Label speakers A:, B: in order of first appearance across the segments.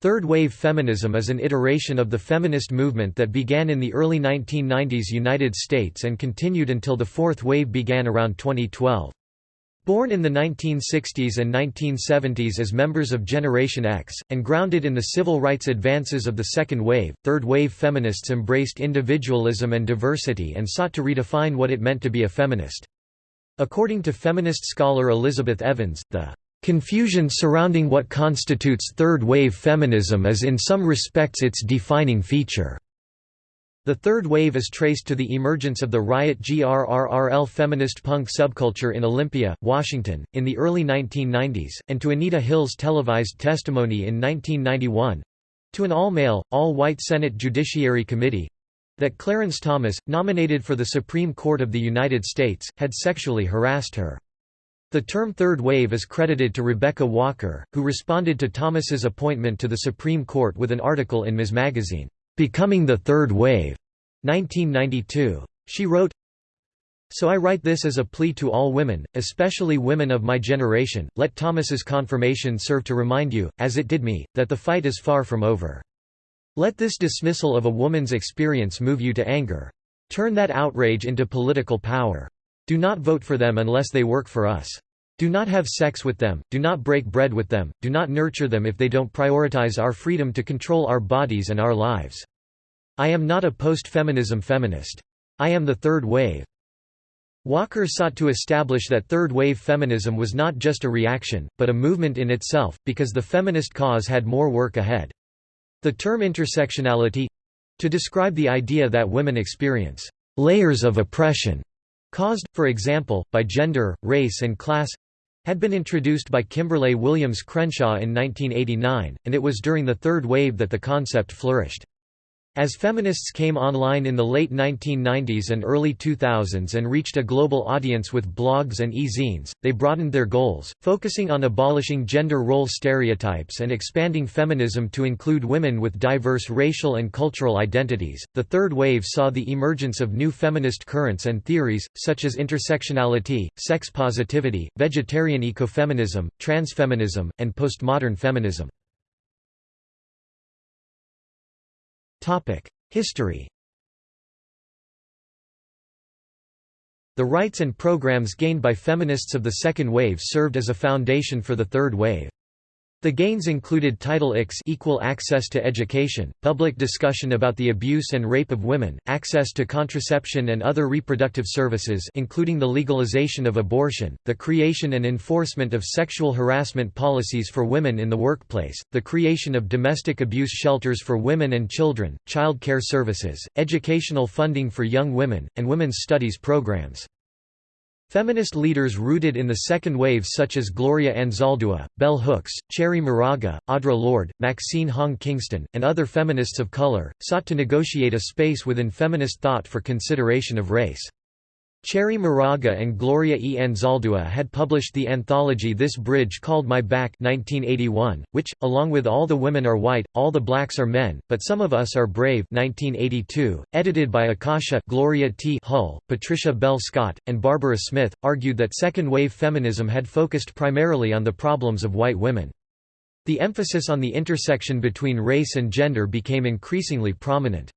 A: Third-wave feminism is an iteration of the feminist movement that began in the early 1990s United States and continued until the fourth wave began around 2012. Born in the 1960s and 1970s as members of Generation X, and grounded in the civil rights advances of the second wave, third-wave feminists embraced individualism and diversity and sought to redefine what it meant to be a feminist. According to feminist scholar Elizabeth Evans, the Confusion surrounding what constitutes third-wave feminism is in some respects its defining feature. The third wave is traced to the emergence of the Riot GRRRL feminist punk subculture in Olympia, Washington, in the early 1990s, and to Anita Hill's televised testimony in 1991—to an all-male, all-white Senate Judiciary Committee—that Clarence Thomas, nominated for the Supreme Court of the United States, had sexually harassed her. The term third wave is credited to Rebecca Walker, who responded to Thomas's appointment to the Supreme Court with an article in Ms. Magazine, "'Becoming the Third Wave' 1992. She wrote, So I write this as a plea to all women, especially women of my generation, let Thomas's confirmation serve to remind you, as it did me, that the fight is far from over. Let this dismissal of a woman's experience move you to anger. Turn that outrage into political power. Do not vote for them unless they work for us. Do not have sex with them, do not break bread with them, do not nurture them if they don't prioritize our freedom to control our bodies and our lives. I am not a post-feminism feminist. I am the third wave. Walker sought to establish that third-wave feminism was not just a reaction, but a movement in itself, because the feminist cause had more work ahead. The term intersectionality—to describe the idea that women experience layers of oppression caused, for example, by gender, race and class had been introduced by Kimberlé Williams Crenshaw in 1989, and it was during the third wave that the concept flourished. As feminists came online in the late 1990s and early 2000s and reached a global audience with blogs and e-zines, they broadened their goals, focusing on abolishing gender role stereotypes and expanding feminism to include women with diverse racial and cultural identities. The third wave saw the emergence of new feminist currents and theories, such as intersectionality, sex positivity, vegetarian ecofeminism, transfeminism, and postmodern feminism. History The rights and programs gained by feminists of the second wave served as a foundation for the third wave. The gains included Title IX equal access to education, public discussion about the abuse and rape of women, access to contraception and other reproductive services including the legalization of abortion, the creation and enforcement of sexual harassment policies for women in the workplace, the creation of domestic abuse shelters for women and children, child care services, educational funding for young women, and women's studies programs. Feminist leaders rooted in the second wave such as Gloria Anzaldúa, Bell Hooks, Cherríe Moraga, Audre Lorde, Maxine Hong Kingston, and other feminists of color, sought to negotiate a space within feminist thought for consideration of race. Cherríe Moraga and Gloria E. Anzaldúa had published the anthology This Bridge Called My Back 1981, which, along with All the Women Are White, All the Blacks Are Men, But Some of Us Are Brave 1982, edited by Akasha Gloria T. Hull, Patricia Bell Scott, and Barbara Smith, argued that second-wave feminism had focused primarily on the problems of white women. The emphasis on the intersection between race and gender became increasingly prominent.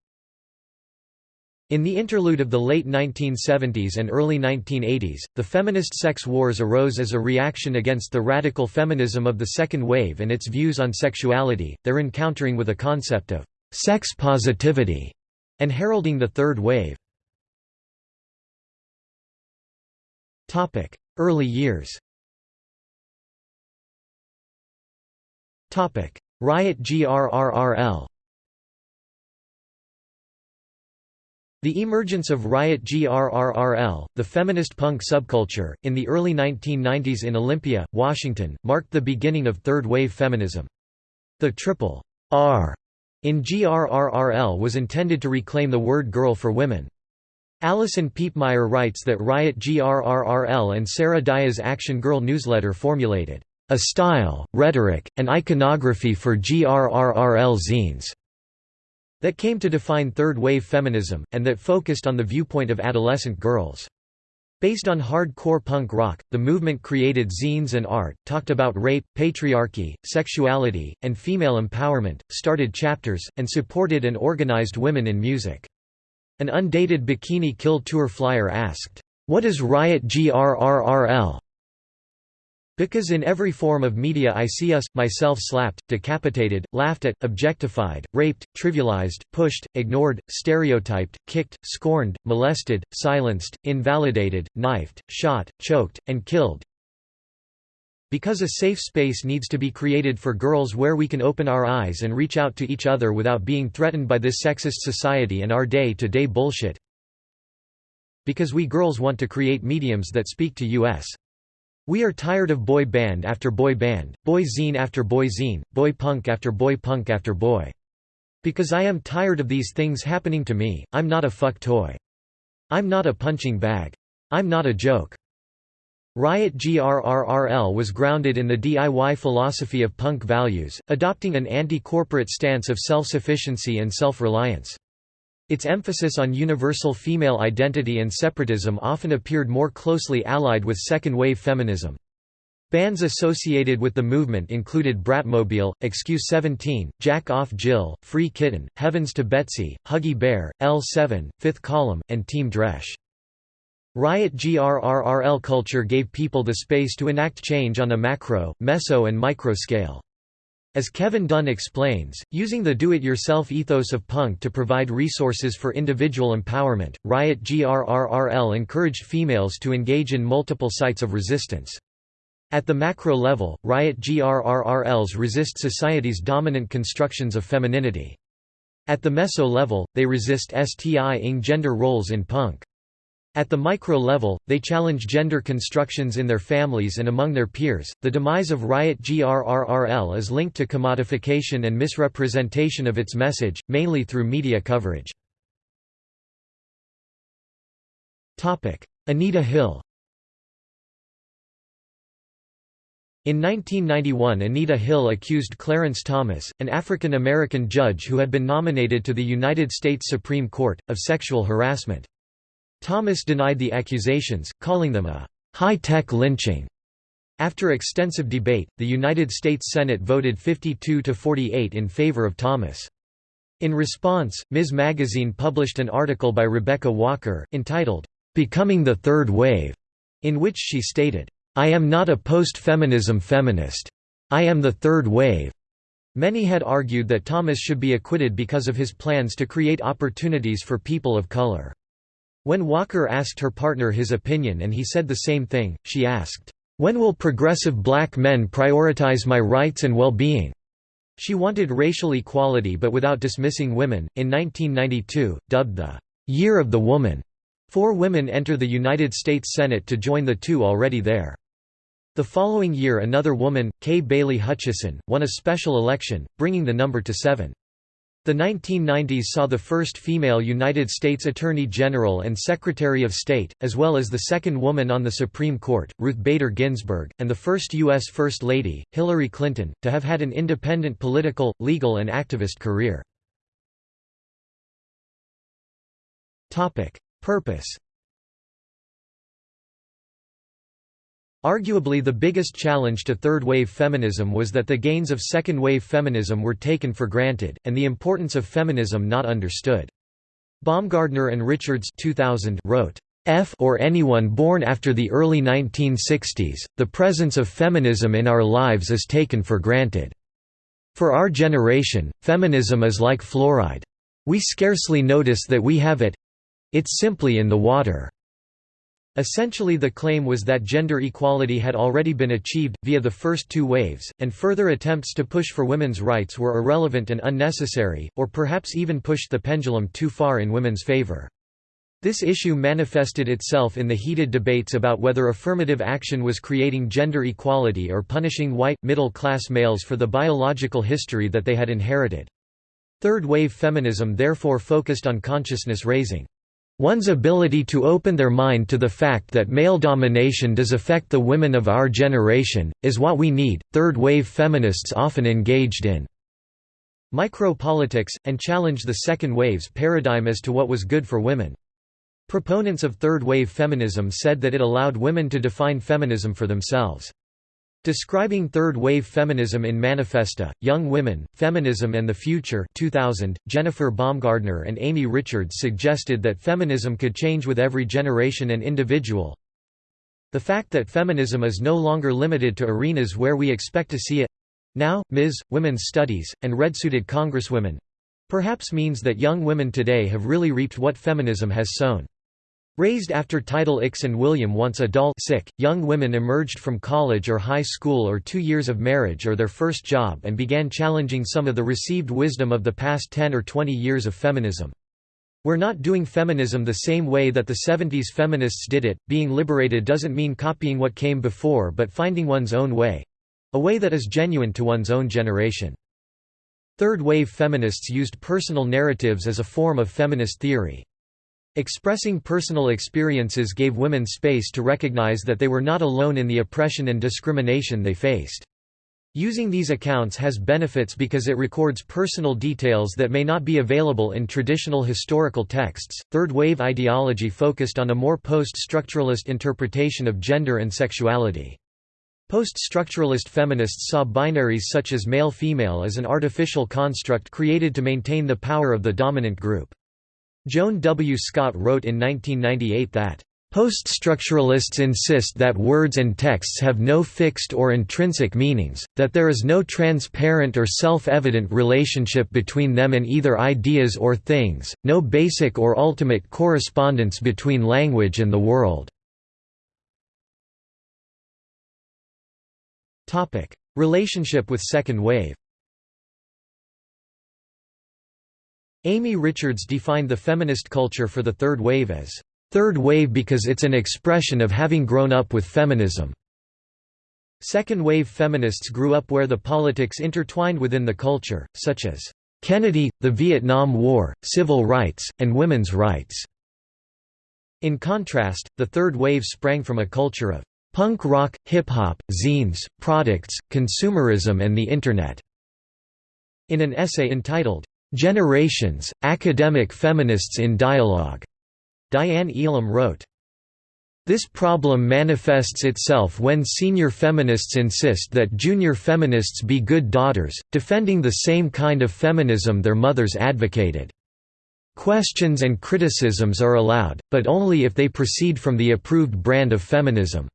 A: In the interlude of the late 1970s and early 1980s, the feminist sex wars arose as a reaction against the radical feminism of the second wave and its views on sexuality, their encountering with a concept of sex positivity, and heralding the third wave. Early years Riot GRRRL The emergence of Riot GRRRL, the feminist punk subculture, in the early 1990s in Olympia, Washington, marked the beginning of third-wave feminism. The triple R in GRRRL was intended to reclaim the word girl for women. Alison Piepmeier writes that Riot GRRRL and Sarah Dyer's Action Girl newsletter formulated a style, rhetoric, and iconography for GRRRL zines that came to define third-wave feminism, and that focused on the viewpoint of adolescent girls. Based on hardcore punk rock, the movement created zines and art, talked about rape, patriarchy, sexuality, and female empowerment, started chapters, and supported and organized women in music. An undated Bikini Kill tour flyer asked, "'What is Riot GRRRL?' Because in every form of media I see us, myself slapped, decapitated, laughed at, objectified, raped, trivialized, pushed, ignored, stereotyped, kicked, scorned, molested, silenced, invalidated, knifed, shot, choked, and killed. Because a safe space needs to be created for girls where we can open our eyes and reach out to each other without being threatened by this sexist society and our day-to-day -day bullshit. Because we girls want to create mediums that speak to us. We are tired of boy band after boy band, boy zine after boy zine, boy punk after boy punk after boy. Because I am tired of these things happening to me, I'm not a fuck toy. I'm not a punching bag. I'm not a joke. Riot GRRRL was grounded in the DIY philosophy of punk values, adopting an anti-corporate stance of self-sufficiency and self-reliance. Its emphasis on universal female identity and separatism often appeared more closely allied with second-wave feminism. Bands associated with the movement included Bratmobile, Excuse 17, Jack Off Jill, Free Kitten, Heavens to Betsy, Huggy Bear, L7, Fifth Column, and Team Dresch. Riot GRRRL culture gave people the space to enact change on a macro, meso and micro scale. As Kevin Dunn explains, using the do-it-yourself ethos of punk to provide resources for individual empowerment, Riot GRRRL encouraged females to engage in multiple sites of resistance. At the macro level, Riot GRRRLs resist society's dominant constructions of femininity. At the meso level, they resist STI-ing gender roles in punk. At the micro level, they challenge gender constructions in their families and among their peers. The demise of Riot GRRRL is linked to commodification and misrepresentation of its message, mainly through media coverage. Topic: Anita Hill. In 1991 Anita Hill accused Clarence Thomas, an African American judge who had been nominated to the United States Supreme Court, of sexual harassment. Thomas denied the accusations, calling them a high-tech lynching. After extensive debate, the United States Senate voted 52 to 48 in favor of Thomas. In response, Ms. Magazine published an article by Rebecca Walker, entitled, "'Becoming the Third Wave'", in which she stated, "'I am not a post-feminism feminist. I am the third wave.'" Many had argued that Thomas should be acquitted because of his plans to create opportunities for people of color. When Walker asked her partner his opinion and he said the same thing, she asked, "'When will progressive black men prioritize my rights and well-being?' She wanted racial equality but without dismissing women. In 1992, dubbed the Year of the Woman, four women enter the United States Senate to join the two already there. The following year another woman, Kay Bailey Hutchison, won a special election, bringing the number to seven. The 1990s saw the first female United States Attorney General and Secretary of State, as well as the second woman on the Supreme Court, Ruth Bader Ginsburg, and the first U.S. First Lady, Hillary Clinton, to have had an independent political, legal and activist career. Purpose Arguably the biggest challenge to third-wave feminism was that the gains of second-wave feminism were taken for granted, and the importance of feminism not understood. Baumgardner and Richards 2000 wrote, F or anyone born after the early 1960s, the presence of feminism in our lives is taken for granted. For our generation, feminism is like fluoride. We scarcely notice that we have it—it's simply in the water. Essentially the claim was that gender equality had already been achieved, via the first two waves, and further attempts to push for women's rights were irrelevant and unnecessary, or perhaps even pushed the pendulum too far in women's favor. This issue manifested itself in the heated debates about whether affirmative action was creating gender equality or punishing white, middle-class males for the biological history that they had inherited. Third-wave feminism therefore focused on consciousness raising. One's ability to open their mind to the fact that male domination does affect the women of our generation, is what we need. Third wave feminists often engaged in micropolitics, and challenged the second wave's paradigm as to what was good for women. Proponents of third-wave feminism said that it allowed women to define feminism for themselves. Describing third-wave feminism in Manifesta, Young Women, Feminism and the Future 2000, Jennifer Baumgardner and Amy Richards suggested that feminism could change with every generation and individual. The fact that feminism is no longer limited to arenas where we expect to see it—now, Ms., women's studies, and red-suited congresswomen—perhaps means that young women today have really reaped what feminism has sown. Raised after Title Ix and William once adult sick, young women emerged from college or high school or two years of marriage or their first job and began challenging some of the received wisdom of the past 10 or 20 years of feminism. We're not doing feminism the same way that the 70s feminists did it, being liberated doesn't mean copying what came before but finding one's own way—a way that is genuine to one's own generation. Third-wave feminists used personal narratives as a form of feminist theory. Expressing personal experiences gave women space to recognize that they were not alone in the oppression and discrimination they faced. Using these accounts has benefits because it records personal details that may not be available in traditional historical texts. Third wave ideology focused on a more post structuralist interpretation of gender and sexuality. Post structuralist feminists saw binaries such as male female as an artificial construct created to maintain the power of the dominant group. Joan W. Scott wrote in 1998 that, Post-structuralists insist that words and texts have no fixed or intrinsic meanings, that there is no transparent or self-evident relationship between them and either ideas or things, no basic or ultimate correspondence between language and the world. Relationship with second wave Amy Richards defined the feminist culture for the third wave as, third wave because it's an expression of having grown up with feminism." Second wave feminists grew up where the politics intertwined within the culture, such as, "...Kennedy, the Vietnam War, civil rights, and women's rights." In contrast, the third wave sprang from a culture of punk rock, hip-hop, zines, products, consumerism and the Internet. In an essay entitled, Generations, Academic Feminists in Dialogue, Diane Elam wrote. This problem manifests itself when senior feminists insist that junior feminists be good daughters, defending the same kind of feminism their mothers advocated. Questions and criticisms are allowed, but only if they proceed from the approved brand of feminism.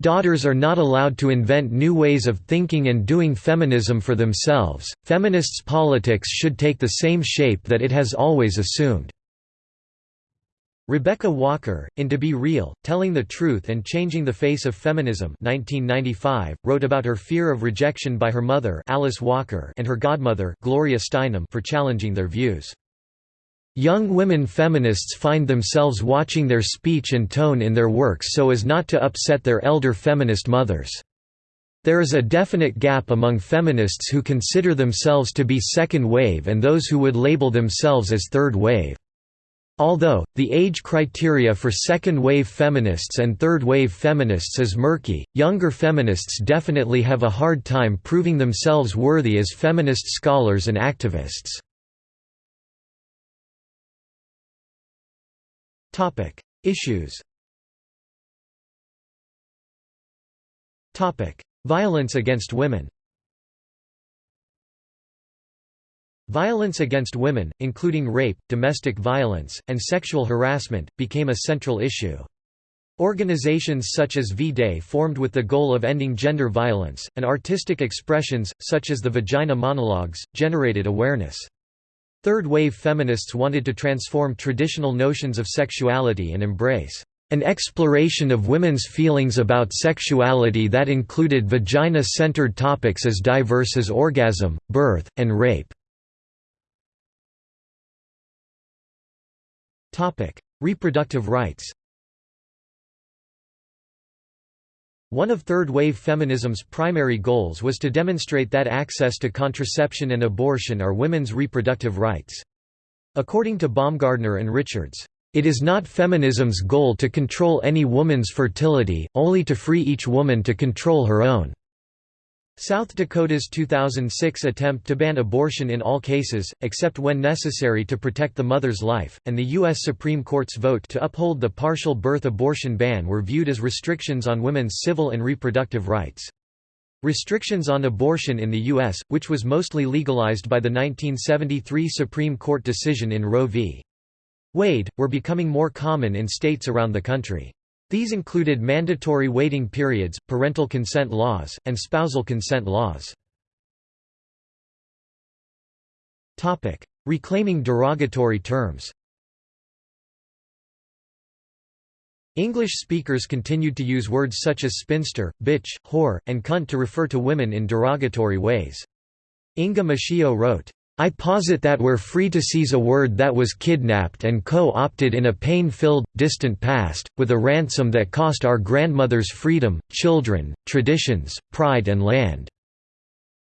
A: Daughters are not allowed to invent new ways of thinking and doing feminism for themselves. Feminists' politics should take the same shape that it has always assumed. Rebecca Walker, in To Be Real, Telling the Truth and Changing the Face of Feminism 1995, wrote about her fear of rejection by her mother Alice Walker and her godmother Gloria Steinem for challenging their views. Young women feminists find themselves watching their speech and tone in their works so as not to upset their elder feminist mothers. There is a definite gap among feminists who consider themselves to be second wave and those who would label themselves as third wave. Although, the age criteria for second-wave feminists and third-wave feminists is murky, younger feminists definitely have a hard time proving themselves worthy as feminist scholars and activists. Topic: Issues. Topic: Violence against women. Violence against women, including rape, domestic violence, and sexual harassment, became a central issue. Organizations such as V-Day formed with the goal of ending gender violence, and artistic expressions, such as the Vagina Monologues, generated awareness. Third-wave feminists wanted to transform traditional notions of sexuality and embrace an exploration of women's feelings about sexuality that included vagina-centered topics as diverse as orgasm, birth, and rape. Reproductive rights One of third-wave feminism's primary goals was to demonstrate that access to contraception and abortion are women's reproductive rights. According to Baumgardner and Richards, "...it is not feminism's goal to control any woman's fertility, only to free each woman to control her own." South Dakota's 2006 attempt to ban abortion in all cases, except when necessary to protect the mother's life, and the U.S. Supreme Court's vote to uphold the partial birth abortion ban were viewed as restrictions on women's civil and reproductive rights. Restrictions on abortion in the U.S., which was mostly legalized by the 1973 Supreme Court decision in Roe v. Wade, were becoming more common in states around the country. These included mandatory waiting periods, parental consent laws, and spousal consent laws. Reclaiming derogatory terms English speakers continued to use words such as spinster, bitch, whore, and cunt to refer to women in derogatory ways. Inga Muscio wrote, I posit that we're free to seize a word that was kidnapped and co-opted in a pain-filled, distant past, with a ransom that cost our grandmothers freedom, children, traditions, pride and land."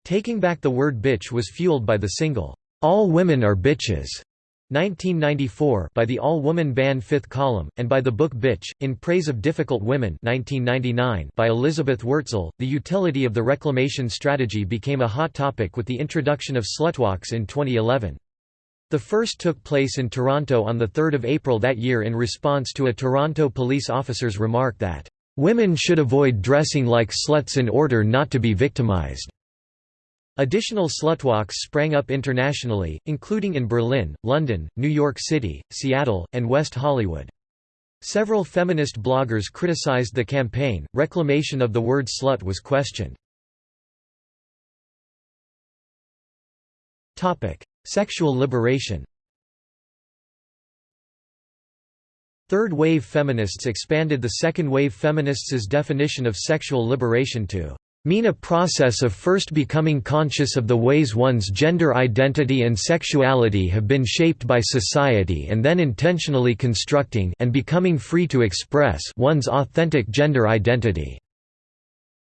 A: Taking back the word bitch was fueled by the single, "'All Women Are Bitches' 1994 by the all-woman band Fifth Column, and by the book Bitch, In Praise of Difficult Women 1999 by Elizabeth Wurtzel. The utility of the reclamation strategy became a hot topic with the introduction of slutwalks in 2011. The first took place in Toronto on 3 April that year in response to a Toronto police officer's remark that, "...women should avoid dressing like sluts in order not to be victimized." Additional slutwalks sprang up internationally, including in Berlin, London, New York City, Seattle, and West Hollywood. Several feminist bloggers criticized the campaign. Reclamation of the word slut was questioned. Sexual liberation. Third wave feminists expanded the second wave feminists' definition of sexual liberation to mean a process of first becoming conscious of the ways one's gender identity and sexuality have been shaped by society and then intentionally constructing and becoming free to express one's authentic gender identity.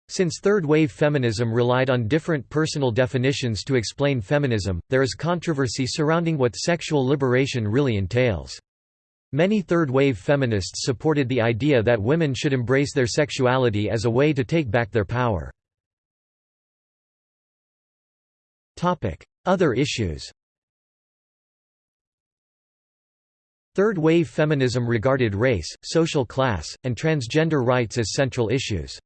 A: Since third-wave feminism relied on different personal definitions to explain feminism, there is controversy surrounding what sexual liberation really entails. Many third-wave feminists supported the idea that women should embrace their sexuality as a way to take back their power. Other issues Third-wave feminism regarded race, social class, and transgender rights as central issues.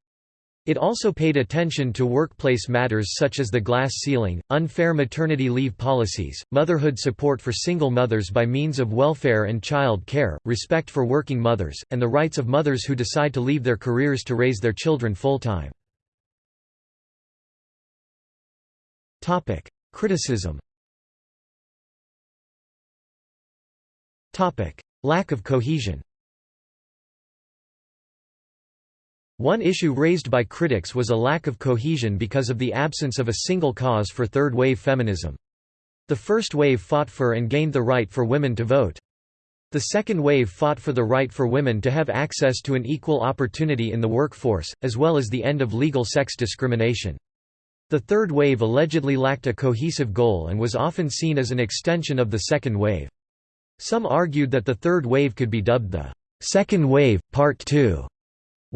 A: It also paid attention to workplace matters such as the glass ceiling, unfair maternity leave policies, motherhood support for single mothers by means of welfare and child care, respect for working mothers, and the rights of mothers who decide to leave their careers to raise their children full-time. Criticism Lack of cohesion One issue raised by critics was a lack of cohesion because of the absence of a single cause for third-wave feminism. The first wave fought for and gained the right for women to vote. The second wave fought for the right for women to have access to an equal opportunity in the workforce, as well as the end of legal sex discrimination. The third wave allegedly lacked a cohesive goal and was often seen as an extension of the second wave. Some argued that the third wave could be dubbed the second wave, part 2,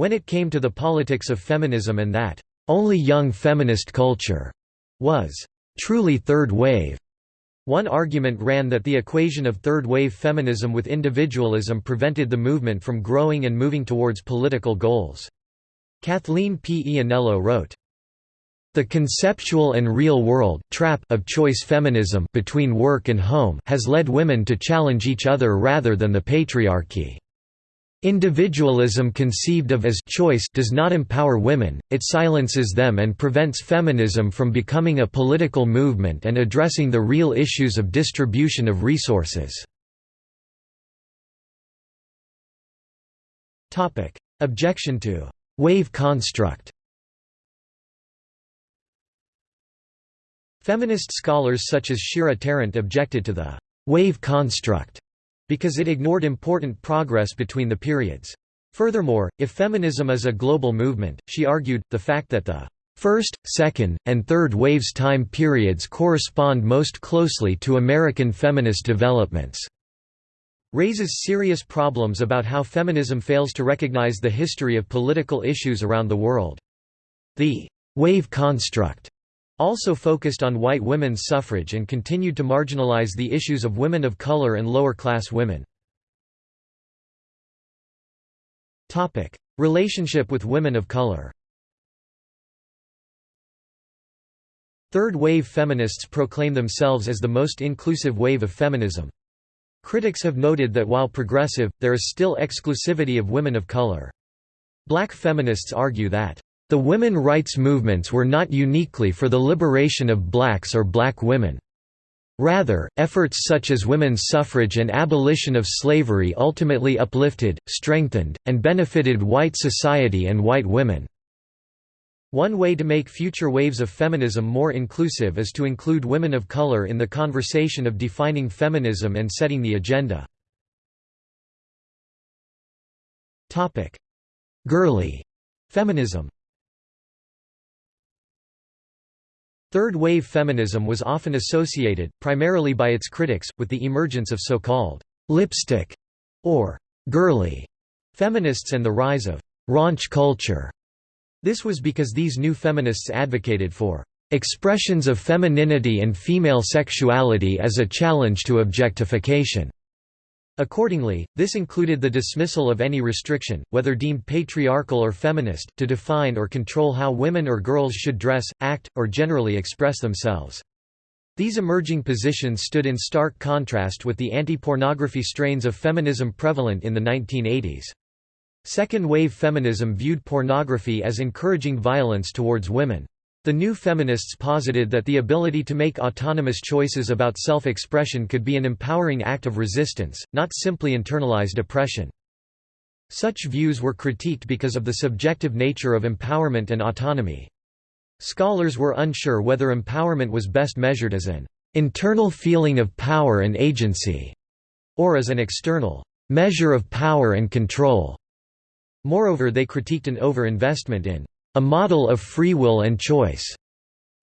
A: when it came to the politics of feminism and that, "...only young feminist culture," was, "...truly third wave." One argument ran that the equation of third-wave feminism with individualism prevented the movement from growing and moving towards political goals. Kathleen P. Iannello wrote, the conceptual and real world trap of choice feminism between work and home has led women to challenge each other rather than the patriarchy. Individualism conceived of as choice does not empower women, it silences them and prevents feminism from becoming a political movement and addressing the real issues of distribution of resources. Objection to «wave construct» Feminist scholars such as Shira Tarrant objected to the «wave construct» because it ignored important progress between the periods. Furthermore, if feminism is a global movement, she argued, the fact that the first, second, and third waves time periods correspond most closely to American feminist developments raises serious problems about how feminism fails to recognize the history of political issues around the world. The wave construct also focused on white women's suffrage and continued to marginalize the issues of women of color and lower-class women. Relationship with women of color Third-wave feminists proclaim themselves as the most inclusive wave of feminism. Critics have noted that while progressive, there is still exclusivity of women of color. Black feminists argue that, "...the women rights movements were not uniquely for the liberation of blacks or black women. Rather, efforts such as women's suffrage and abolition of slavery ultimately uplifted, strengthened, and benefited white society and white women." One way to make future waves of feminism more inclusive is to include women of color in the conversation of defining feminism and setting the agenda. Girly feminism Third-wave feminism was often associated, primarily by its critics, with the emergence of so-called «lipstick» or «girly» feminists and the rise of «raunch culture» This was because these new feminists advocated for expressions of femininity and female sexuality as a challenge to objectification. Accordingly, this included the dismissal of any restriction, whether deemed patriarchal or feminist, to define or control how women or girls should dress, act, or generally express themselves. These emerging positions stood in stark contrast with the anti-pornography strains of feminism prevalent in the 1980s. Second-wave feminism viewed pornography as encouraging violence towards women. The new feminists posited that the ability to make autonomous choices about self-expression could be an empowering act of resistance, not simply internalized oppression. Such views were critiqued because of the subjective nature of empowerment and autonomy. Scholars were unsure whether empowerment was best measured as an internal feeling of power and agency, or as an external measure of power and control. Moreover they critiqued an over-investment in a model of free will and choice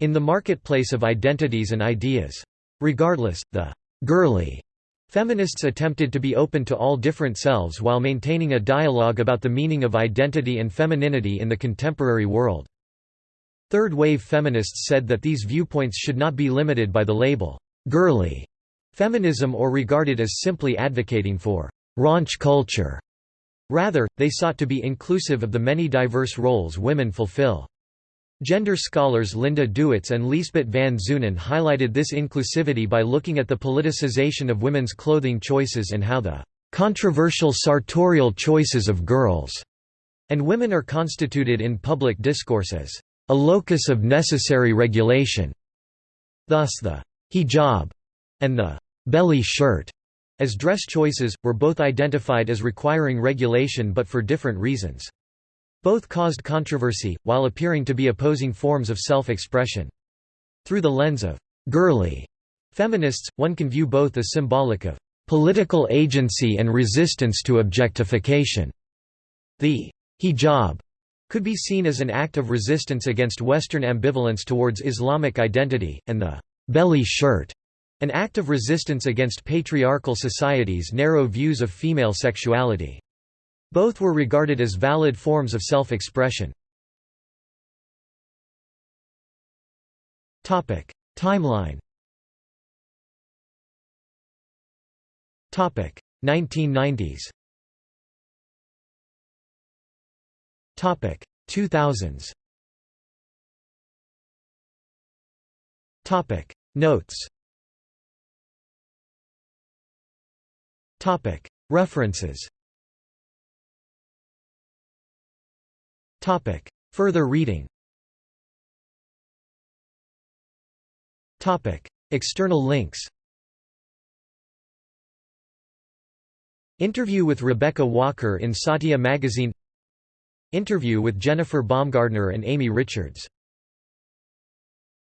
A: in the marketplace of identities and ideas. Regardless, the girly feminists attempted to be open to all different selves while maintaining a dialogue about the meaning of identity and femininity in the contemporary world. Third-wave feminists said that these viewpoints should not be limited by the label, girly feminism or regarded as simply advocating for raunch culture. Rather, they sought to be inclusive of the many diverse roles women fulfill. Gender scholars Linda Duits and Liesbet van Zoonen highlighted this inclusivity by looking at the politicization of women's clothing choices and how the controversial sartorial choices of girls and women are constituted in public discourse as a locus of necessary regulation. Thus the hijab and the belly shirt as dress choices, were both identified as requiring regulation but for different reasons. Both caused controversy, while appearing to be opposing forms of self-expression. Through the lens of «girly» feminists, one can view both as symbolic of «political agency and resistance to objectification». The «hijab» could be seen as an act of resistance against Western ambivalence towards Islamic identity, and the «belly shirt» An act of resistance against patriarchal society's narrow views of female sexuality. Both were regarded as valid forms of self-expression. Timeline 1990s 2000s Notes References. Further reading. External links. Interview with Rebecca Walker in Satya magazine. Interview with Jennifer Baumgardner and Amy Richards